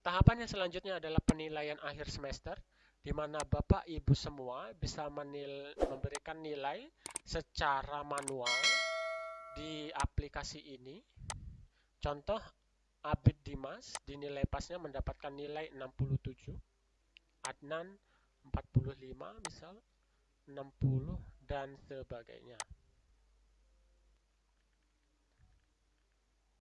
Tahapan yang selanjutnya adalah penilaian akhir semester, di mana Bapak Ibu semua bisa menil memberikan nilai secara manual di aplikasi ini. Contoh, Abid Dimas dinilai pasnya mendapatkan nilai 67, Adnan 45 misal, 60, dan sebagainya.